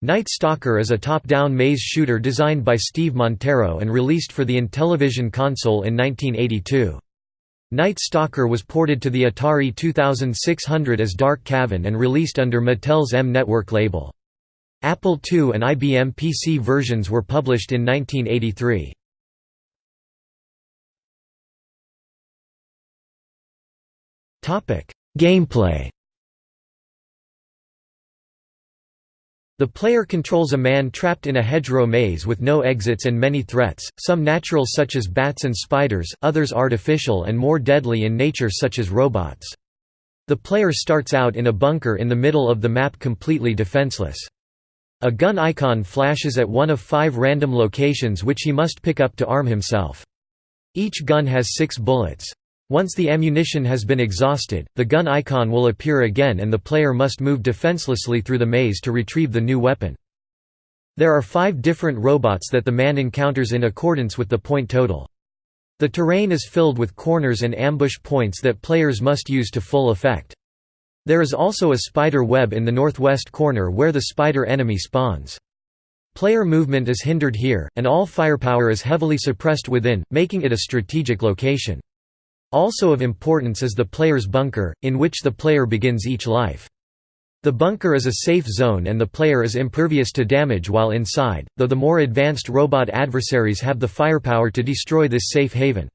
Night Stalker is a top-down maze shooter designed by Steve Montero and released for the Intellivision console in 1982. Night Stalker was ported to the Atari 2600 as Dark Cavern and released under Mattel's M Network label. Apple II and IBM PC versions were published in 1983. Gameplay The player controls a man trapped in a hedgerow maze with no exits and many threats, some natural such as bats and spiders, others artificial and more deadly in nature such as robots. The player starts out in a bunker in the middle of the map completely defenseless. A gun icon flashes at one of five random locations which he must pick up to arm himself. Each gun has six bullets. Once the ammunition has been exhausted, the gun icon will appear again and the player must move defenselessly through the maze to retrieve the new weapon. There are five different robots that the man encounters in accordance with the point total. The terrain is filled with corners and ambush points that players must use to full effect. There is also a spider web in the northwest corner where the spider enemy spawns. Player movement is hindered here, and all firepower is heavily suppressed within, making it a strategic location. Also of importance is the player's bunker, in which the player begins each life. The bunker is a safe zone and the player is impervious to damage while inside, though the more advanced robot adversaries have the firepower to destroy this safe haven.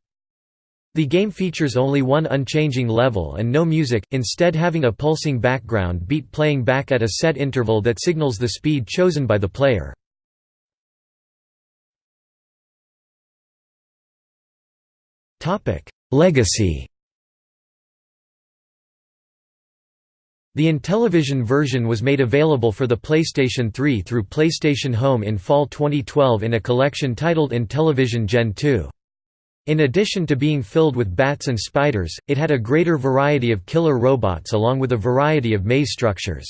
The game features only one unchanging level and no music, instead having a pulsing background beat playing back at a set interval that signals the speed chosen by the player. Legacy The Intellivision version was made available for the PlayStation 3 through PlayStation Home in fall 2012 in a collection titled Intellivision Gen 2. In addition to being filled with bats and spiders, it had a greater variety of killer robots along with a variety of maze structures.